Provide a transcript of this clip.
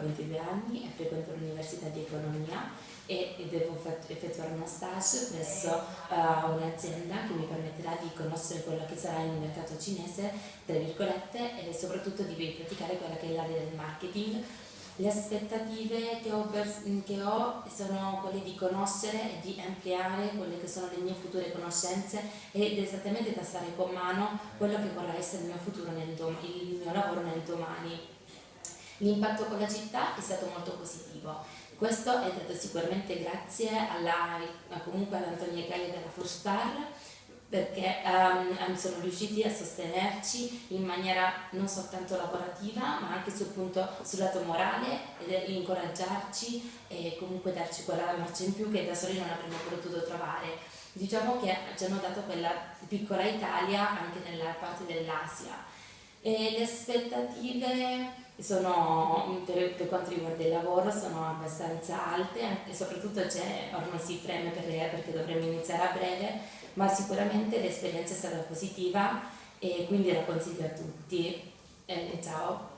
22 anni e frequento l'Università di Economia e, devo effettuare una stage presso uh, un'azienda che mi permetterà di conoscere quello che sarà il mercato cinese, tra virgolette, e soprattutto di praticare quella che è l'area del marketing. Le aspettative che ho, che ho, sono quelle di conoscere e di ampliare quelle che sono le mie future conoscenze ed esattamente tastare con mano quello che vorrà essere il mio futuro nel il mio lavoro nel domani. L'impatto con la città è stato molto positivo questo è dato sicuramente grazie alla, comunque ad Antonia Gaia della Forstar perché um, sono riusciti a sostenerci in maniera non soltanto lavorativa ma anche sul, punto, sul lato morale ed incoraggiarci e comunque darci quella marcia in più che da soli non avremmo potuto trovare. Diciamo che ci hanno dato quella piccola Italia anche nella parte dell'Asia. E le aspettative sono, per, per, quanto riguarda il lavoro sono abbastanza alte e soprattutto ormai si preme per, perché dovremmo iniziare a breve, ma sicuramente l'esperienza è stata positiva e quindi la consiglio a tutti. Eh, ciao!